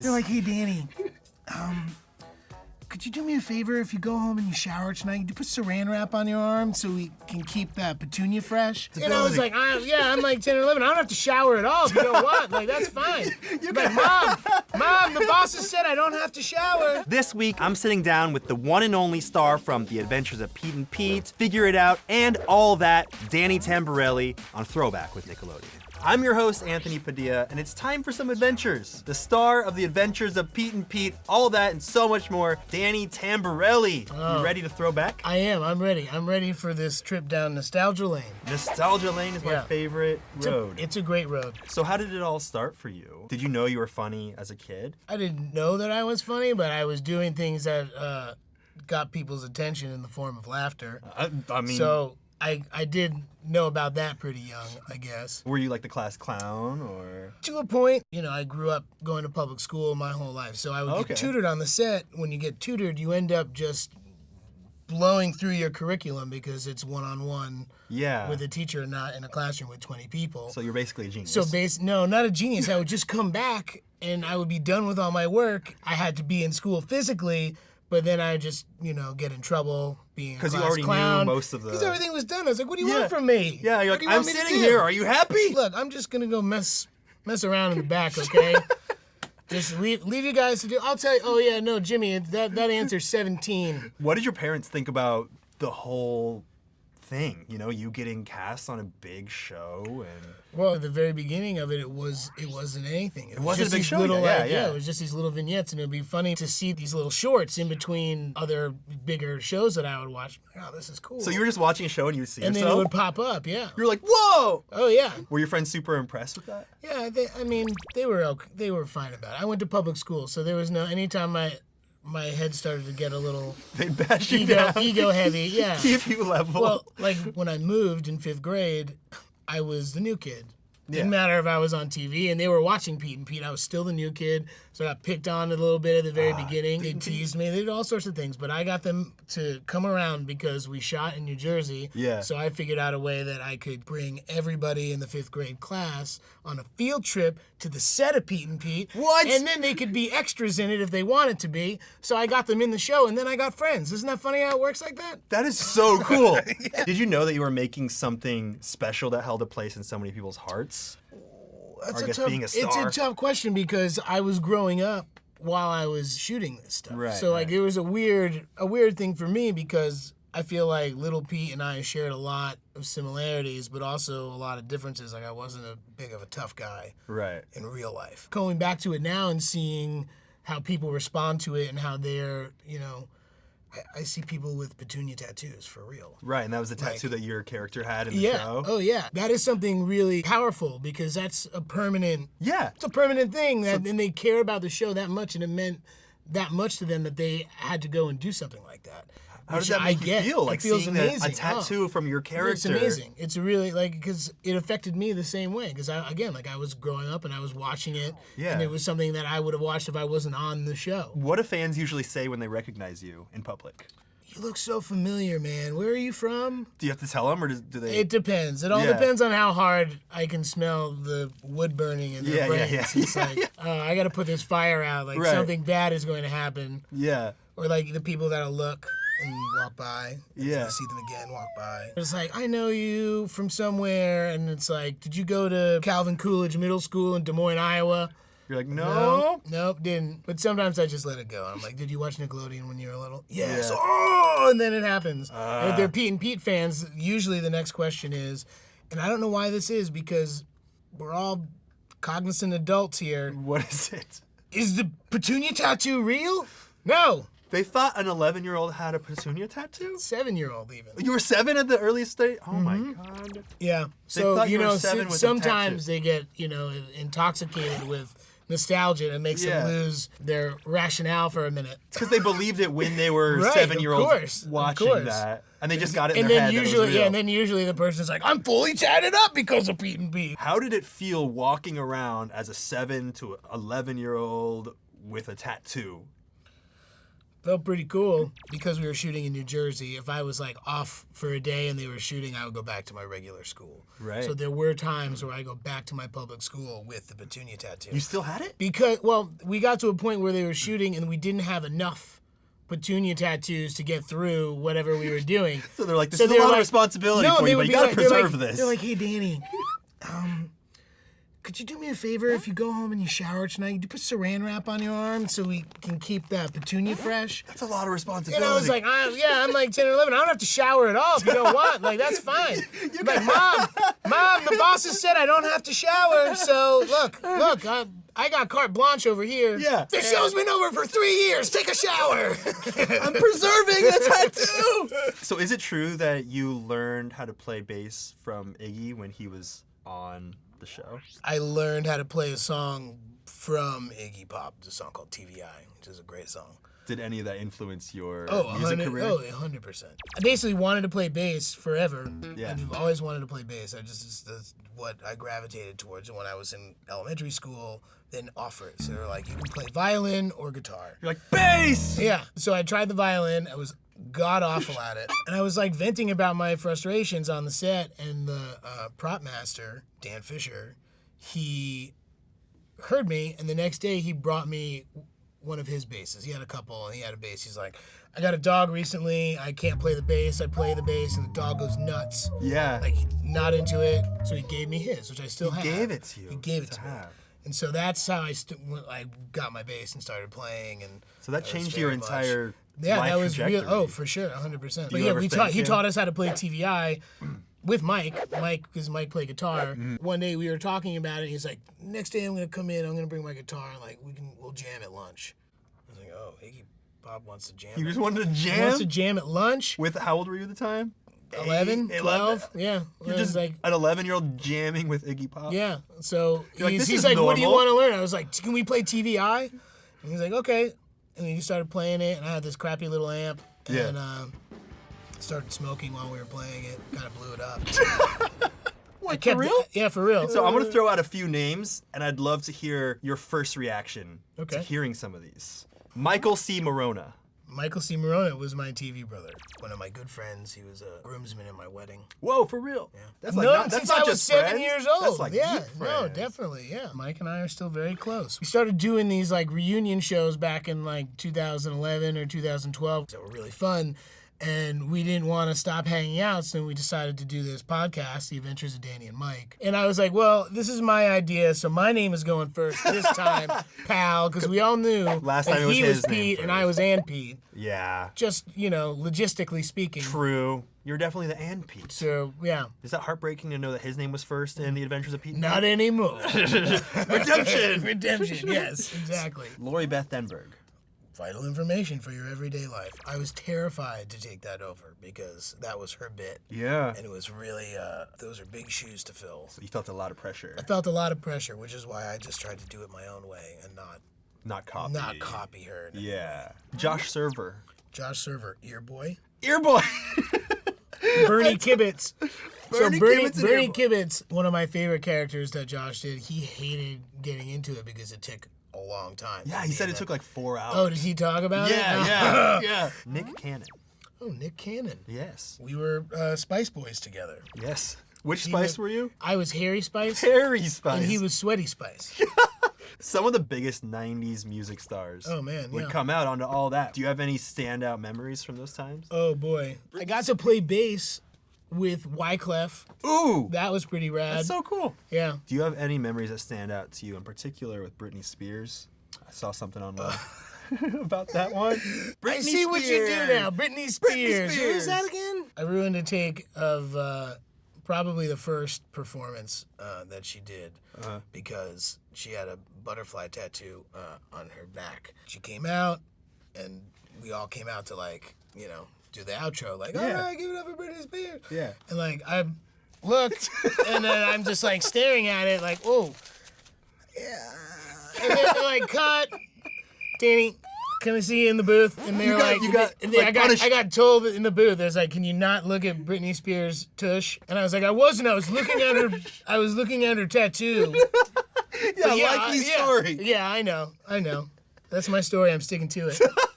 They're like, hey, Danny, um, could you do me a favor if you go home and you shower tonight? You put saran wrap on your arm so we can keep that petunia fresh. And I was like, I, yeah, I'm like 10 or 11. I don't have to shower at all. If you don't want, like that's fine. You're like, mom, mom, the boss has said I don't have to shower. This week, I'm sitting down with the one and only star from The Adventures of Pete and Pete, Figure It Out, and all that, Danny Tamberelli on Throwback with Nickelodeon. I'm your host, Anthony Padilla, and it's time for some adventures. The star of the adventures of Pete and Pete, all that and so much more, Danny Tamberelli. Oh. You ready to throw back? I am. I'm ready. I'm ready for this trip down nostalgia lane. Nostalgia Lane is my Yeah. favorite It's a, road. it's a great road. so how did it all start for you? Did you know you were funny as a kid? I didn't know that I was funny, but I was doing things that uh, got people's attention in the form of laughter. I, I mean, So I I did know about that pretty young, I guess. were you like the class clown or? To a point, you know, I grew up going to public school my whole life, so I would Okay. get tutored on the set. When you get tutored, you end up just blowing through your curriculum because it's one on one Yeah. with a teacher, not in a classroom with 20 people. so you're basically a genius. So base no, not a genius. I would just come back and I would be done with all my work. I had to be in school physically, but then I just you know get in trouble being because you already knew clown. most of the- because everything was done. I was like, what do you Yeah. want from me? yeah, you're like, you I'm want me to sitting here. Are you happy? Look, I'm just gonna go mess mess around in the back, okay? just leave leave you guys to do. I'll tell you. Oh yeah, no, Jimmy, that that answer's 17. What did your parents think about the whole thing? You know, you getting cast on a big show and Well, at the very beginning of it, it was it wasn't anything. It, was wasn't a big these show little, like, yeah, yeah. It was just these little vignettes, and it'd be funny to see these little shorts in between other bigger shows that I would watch. Oh, this is cool. so you were just watching a show and you would see and then it would pop up. Yeah. You're like, whoa! Oh yeah. Were your friends super impressed with that? Yeah. They, I mean, they were okay, they were fine about it. I went to public school, so there was no anytime my my head started to get a little They bash you ego down, ego heavy. Yeah. keep you level. Well, like when I moved in fifth grade, I was the new kid. Didn't matter if I was on TV and they were watching Pete and Pete. I was still the new kid, so I got picked on a little bit at the very ah. beginning. They teased me. They did all sorts of things, but I got them to come around because we shot in New Jersey. Yeah. So I figured out a way that I could bring everybody in the fifth grade class on a field trip to the set of Pete and Pete. What? And then they could be extras in it if they wanted to be. So I got them in the show, and then I got friends. Isn't that funny how it works like that? that is so cool. Did you know that you were making something special that held a place in so many people's hearts? That's a guess tough, being a It's a tough question because I was growing up while I was shooting this stuff. Right, so like right. it was a weird a weird thing for me because I feel like Little Pete and I shared a lot of similarities, but also a lot of differences. Like I wasn't a big of a tough guy Right. in real life. Going back to it now and seeing how people respond to it and how they're, you know, I, I see people with petunia tattoos for real. Right, and that was the tattoo Like- that your character had in the Yeah. show. Oh yeah. That is something really powerful because that's a permanent Yeah. it's a permanent thing that and they care about the show that much and it meant that much to them that they had to go and do something like that. How does that I make you get. feel? It Like feels seeing that- a tattoo Oh. from your character. It's amazing. It's really like because it affected me the same way. Because I again, like I was growing up and I was watching it, Yeah. and it was something that I would have watched if I wasn't on the show. What do fans usually say when they recognize you in public? You look so familiar, man. Where are you from? Do you have to tell them, or do they? It depends. It all Yeah. depends on how hard I can smell the wood burning in their Yeah, yeah, brains. yeah. It's like, oh, I got to put this fire out. Like Right. something bad is going to happen. yeah. Or like the people that'll look and walk by. and Yeah. I see them again, walk by. It's like, I know you from somewhere. And it's like, did you go to Calvin Coolidge Middle School in Des Moines, Iowa? You're like, no. No, nope, didn't. But sometimes I just let it go. I'm like, did you watch Nickelodeon when you were little? Yes. Yeah. Oh, and then it happens. and if Ah. they're Pete and Pete fans, usually the next question is, and I don't know why this is because we're all cognizant adults here. What is it? Is the petunia tattoo real? No. They thought an 11 year old had a petunia tattoo? Seven year old even. You were seven at the earliest stage? Oh my Mm-hmm. god. Yeah. So thought you you know, seven s- with sometimes they get you know intoxicated with nostalgia and it makes Yeah. them lose their rationale for a minute. Because they believed it when they were Right, seven year olds watching course. that. And they just got it in and their then head. that it was usually, yeah, and then usually the person's like, "I'm fully tatted up because of Pete and Pete." How did it feel walking around as a seven to 11 year old with a tattoo? Felt pretty cool because we were shooting in New Jersey. If I was like off for a day and they were shooting, I would go back to my regular school. Right. So there were times where I go back to my public school with the petunia tattoo. You still had it? because well, we got to a point where they were shooting and we didn't have enough petunia tattoos to get through whatever we were doing. So they're like, this So is a lot of responsibility no, for you, but you gotta like- preserve like- this. They're like, hey, Danny, um, could you do me a favor if you go home and you shower tonight? You do put saran wrap on your arm so we can keep that petunia fresh. That's a lot of responsibility. And I was like, I, yeah, I'm like 10 or 11. I don't have to shower at all if you don't want. Like, that's fine. I'm like, Mom, Mom, the bosses said I don't have to shower. So, look, look, I, I got carte blanche over here. Yeah. This show's been over for three years. Take a shower. I'm preserving the tattoo. so is it true that you learned how to play bass from Iggy when he was on the show? I learned how to play a song from Iggy Pop, a song called TV Eye, which is a great song. Did any of that influence your Oh, music 100, career? oh, 100%. I basically wanted to play bass forever. Yeah. I've always wanted to play bass. I just, it's- that's what I gravitated towards when I was in elementary school, then offer it. So they're like, you can play violin or guitar. You're like, bass! Yeah. So I tried the violin. I was god awful at it. And I was like venting about my frustrations on the set. And the uh, prop master, Dan Fisher, he heard me. And the next day he brought me one of his basses. He had a couple and he had a bass. He's like, I got a dog recently. I can't play the bass. I play the bass and the dog goes nuts. Yeah. Like, not into it. So he gave me his, which I still have. gave it to you He gave it to to, me. have. And so that's how I, st- I got my bass and started playing. And so that was changed your much- entire yeah, that was real. Oh, for sure, 100. percent But yeah, we taught. He taught us how to play TV Eye with Mike. Mike, because Mike played guitar. Mm-hmm. One day we were talking about it. He's like, "Next day I'm gonna come in. I'm gonna bring my guitar. and Like we can, we'll jam at lunch." I was like, "Oh, Iggy Pop wants to jam. At- just wanted to he jam? wants to jam at lunch. With how old were you at the time? 11, Eight, 12, yeah. You're just like, an 11 year old jamming with Iggy Pop? yeah. So You're like, he's, "This he's like, "What do you want to learn?" I was like, "Can we play TV Eye?" And he's like, "Okay." And then he started playing it, and I had this crappy little amp, Yeah. and um, started smoking while we were playing it. Kind of blew it up. What, Kept- for real? Yeah, for real. So I'm gonna throw out a few names, and I'd love to hear your first reaction to hearing some of these. Michael C. Maronna. Michael C. Maronna was my TV brother. One of my good friends. He was a groomsman at my wedding. Whoa, for real? Yeah. That's no, like not, that's since not I was just seven friends. years old. That's like yeah, deep no, definitely, yeah. Mike and I are still very close. We started doing these like reunion shows back in like 2011 or 2012. They were really fun, and we didn't want to stop hanging out, so we decided to do this podcast, The Adventures of Danny and Mike. And I was like, well, this is my idea, so my name is going first this time, pal, because we all knew Last time it was he his was name Pete and I was Ann Pete. Yeah. Just you know, logistically speaking. True. You're definitely the and Pete. So yeah, Is that heartbreaking to know that his name was first in the Adventures of Pete? not anymore. Redemption. Redemption, yes, exactly. Lori Beth Denberg. Vital information for your everyday life. I was terrified to take that over because that was her bit. Yeah. And it was really, uh, those are big shoes to fill. You felt a lot of pressure. I felt a lot of pressure, which is why I just tried to do it my own way and not Not copy. not copy her. Yeah. Josh Server. Josh Server, ear boy. Earboy. Bernie Kibitz. Bernie so Bernie, Kibitz Bernie. Kibitz, one of my favorite characters that Josh did, he hated getting into it because it took a long time. Yeah, he said it took like four hours. Oh, did he talk about it? yeah, yeah, yeah. Nick Cannon. Oh, Nick Cannon. Yes. We were uh, Spice Boys together. Yes. Which He spice wa- were you? I was Harry Spice, Harry Spice. and he was Sweaty Spice. Some of the biggest 90s music stars Oh, man, would yeah. come out onto all that. Do you have any standout memories from those times? oh boy, I got to play bass with Wyclef. Ooh, That was pretty rad. that's so cool. yeah. Do you have any memories that stand out to you, in particular with Britney Spears? I saw something online about that one. Britney I see what you do now, Britney Spears. Who Spears. is that again? I ruined a take of uh, probably the first performance uh, that she did Uh-huh. because she had a butterfly tattoo uh, on her back. She came out, and we all came out to like you know do the outro, like all Yeah. right, give it up for Britney Spears. Yeah. And like I looked, and then I'm just like staring at it, like, oh, yeah. And then they're like, cut, Danny. Can I see you in the booth? And they're got- like, you got, and they- I like, got, I got told in the booth. There's like, can you not look at Britney Spears' tush? And I was like, I wasn't. I was looking at her. I was looking at her tattoo. Yeah, yeah, likely yeah, story. Yeah, I know. I know. That's my story. I'm sticking to it.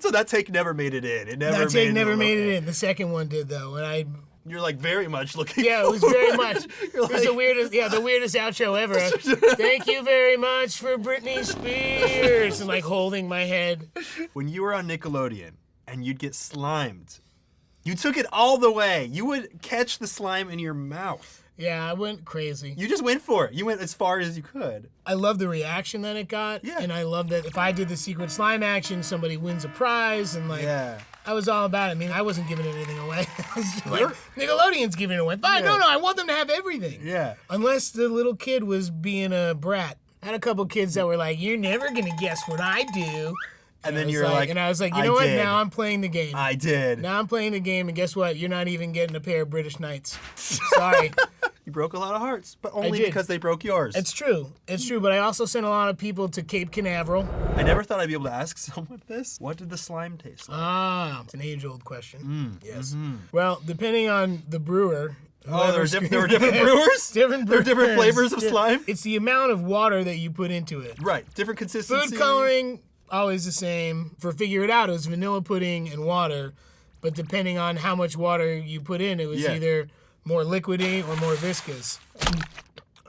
so that take never made it in. It never That made take it never in. made it in. The second one did though, and I You're like very much looking. yeah, it was very much. You're it was the weirdest yeah the weirdest outro ever. Thank you very much for Britney Spears and like holding my head. when you were on Nickelodeon and you'd get slimed, you took it all the way. You would catch the slime in your mouth. Yeah, I went crazy. You just went for it. You went as far as you could. I love the reaction that it got, Yeah. and I love that if I did the secret slime action, somebody wins a prize, and like Yeah. I was all about it. I mean, I wasn't giving anything away. I like, Nickelodeon's giving it away. Fine, Yeah. no, no, I want them to have everything. Yeah. Unless the little kid was being a brat. I had a couple kids that were like, "You're never gonna guess what I do." And I then you're like, and I was like, you "I know what? did. Now I'm playing the game. I did. now I'm playing the game, and guess what? You're not even getting a pair of British Knights. Sorry. You broke a lot of hearts, but only because they broke yours. it's true. It's true. But I also sent a lot of people to Cape Canaveral. I never thought I'd be able to ask someone this. What did the slime taste like? Ah, it's an age-old question. Mm, yes. mm-hmm. Well, depending on the brewer. oh, there were, diff- there were different brewers? different There were different flavors of slime? It's the amount of water that you put into it. Right. Different consistency. Food coloring always the same. For figure it out, it was vanilla pudding and water. But depending on how much water you put in, it was Yeah. either more liquidy or more viscous.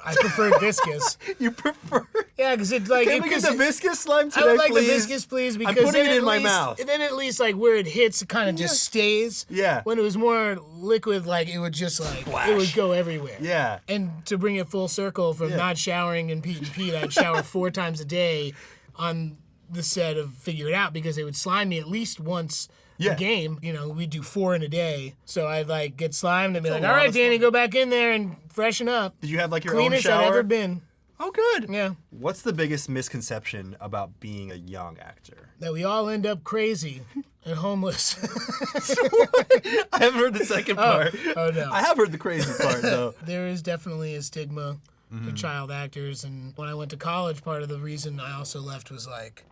I prefer viscous. You prefer. Yeah, because it like Can it, we get the it- viscous slime today, I would like please? the viscous, please, because putting then it in my least- mouth. Then at least like where it hits, it kind of just stays. Yeah. When it was more liquid, like it would just like it would go everywhere. Yeah. And to bring it full circle from Yeah. not showering in Pete and Pete, I'd shower four times a day on the set of Figure It Out because they would slime me at least once Yeah. game. You know, we'd do four in a day. So I'd like get slimed and be like, all right, Danny, go back in there and freshen up. Did you have like your Cleanest own shower? I've ever been. Oh, good. Yeah. What's the biggest misconception about being a young actor? That we all end up crazy and homeless. I haven't heard the second part. oh, no. I have heard the crazy part though. there is definitely a stigma Mm-hmm. for child actors and when i went to college part of the reason i also left was like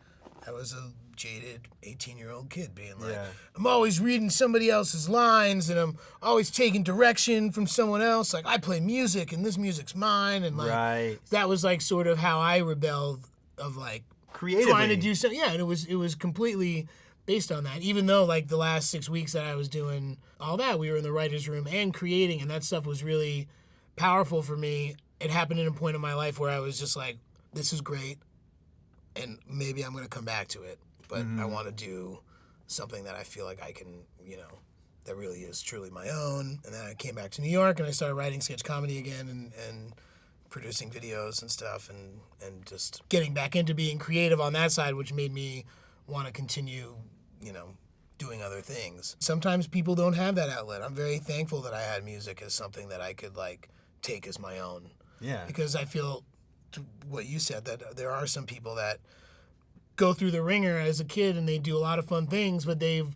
i was a jaded 18 year old kid being like Yeah. i'm always reading somebody else's lines and i'm always taking direction from someone else like i play music and this music's mine and like Right. that was like sort of how i rebelled of like Creatively. trying to do something. Yeah, and it was it was completely based on that. Even though like the last six weeks that I was doing all that, we were in the writers' room and creating, and that stuff was really powerful for me. It happened at a point in my life where I was just like, "This is great, and maybe I'm gonna come back to it, but I mm-hmm. want to do something that I feel like I can, you know." That really is truly my own. And then I came back to New York and I started writing sketch comedy again and, and producing videos and stuff and and just getting back into being creative on that side which made me want to continue you know doing other things sometimes people don't have that outlet i'm very thankful that i had music as something that i could like take as my own Yeah. because i feel to what you said that there are some people that go through the ringer as a kid and they do a lot of fun things but they've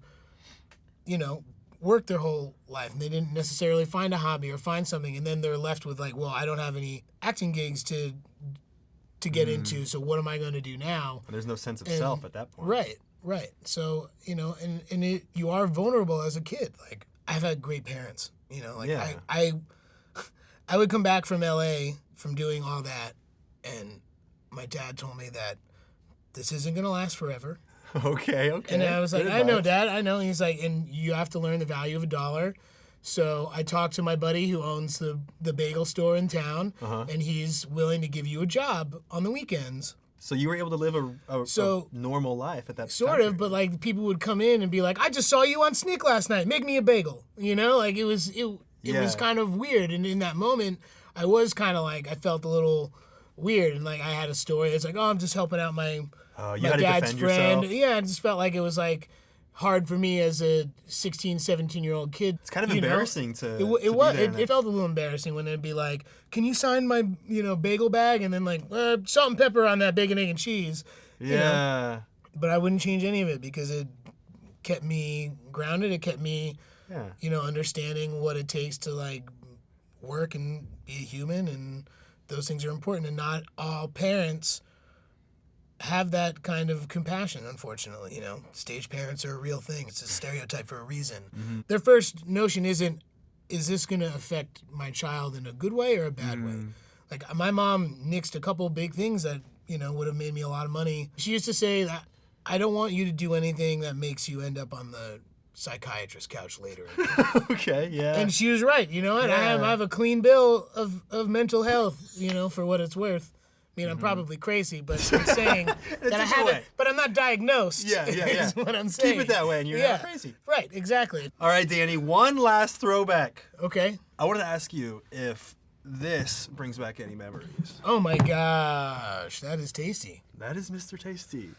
you know worked their whole life and they didn't necessarily find a hobby or find something and then they're left with like well i don't have any acting gigs to to get mm. into so what am i going to do now There's no sense of And- self at that point. right right so you know and and it, you are vulnerable as a kid like i've had great parents you know like Yeah. I, I i would come back from la from doing all that and my dad told me that this isn't going to last forever Okay. Okay. and I was like, Good I know. Dad, I know. And he's like, and you have to learn the value of a dollar. So I talked to my buddy who owns the the bagel store in town, Uh-huh. and he's willing to give you a job on the weekends. So you were able to live a, a, So- a normal life at that Sort time of, but like people would come in and be like, I just saw you on SNICK last night. Make me a bagel. You know, like it was it it was kind of weird. And in that moment, I was kind of like I felt a little weird, and like I had a story. It's like, oh, I'm just helping out my you my had dad's friend. yourself. Yeah, I just felt like it was like hard for me as a 16, 17 year old kid. It's kind of you know? embarrassing to. It, to it be was. It, it felt a little embarrassing when they'd be like, "Can you sign my, you know, bagel bag?" And then like, uh, salt and pepper on that bacon, egg, and cheese. yeah. you know? But I wouldn't change any of it because it kept me grounded. It kept me, Yeah. you know, understanding what it takes to like work and be a human, and those things are important. And not all parents have that kind of compassion, unfortunately. You know, stage parents are a real thing. It's a stereotype for a reason. Mm-hmm. Their first notion isn't, is this going to affect my child in a good way or a bad way? Mm. Like, my mom nixed a couple big things that, you know, would have made me a lot of money. She used to say that I don't want you to do anything that makes you end up on the psychiatrist couch later. okay, yeah. and she was right. You know what? I have I have a clean bill of of mental health. You know, for what it's worth. I mean, I'm Mm-hmm. probably crazy, but I'm saying that I haven't. way. But I'm not diagnosed. Yeah, yeah, yeah. Is what I'm Keep it that way and you're not crazy. Right. Exactly. All right, Danny, one last throwback. Okay. I wanted to ask you if this brings back any memories. Oh my gosh, that is tasty. That is Mr. Tasty.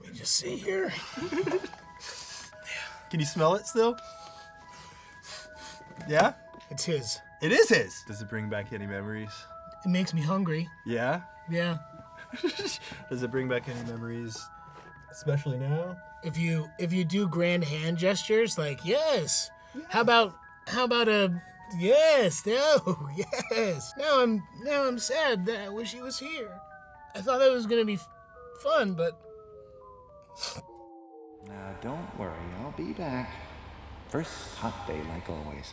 Let me just see here. Can you smell it still? Yeah? It's his. It is his. Does it bring back any memories? It makes me hungry. Yeah? Yeah. Does it bring back any memories? Especially now? If you if you do grand hand gestures like yes. How about how about a yes? No. Yes. Now I'm now I'm sad that I wish he was here. I thought that was gonna be f- fun, but Now, don't worry, I'll be back. First hot day, like always.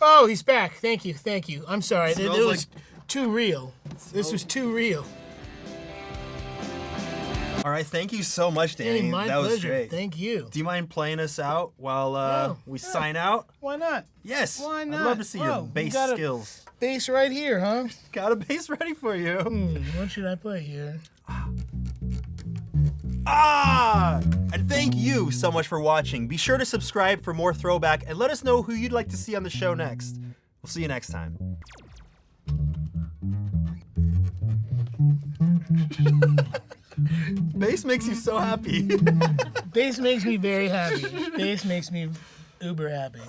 oh, he's back. Thank you, thank you. I'm sorry. It, it Smells was too real. This was too real. All right, thank you so much, Danny. Hey, my that was pleasure. great. Thank you. Do you mind playing us out while uh, No. we sign out? Why not? Yes. Why not? I'd love to see Oh, your you bass got a- skills. Bass right here, huh? Got a bass ready for you. Hmm, what should I play here? Ah! And thank you so much for watching. Be sure to subscribe for more throwback and let us know who you'd like to see on the show next. We'll see you next time. Bass makes you so happy. Bass makes me very happy. Bass makes me uber happy.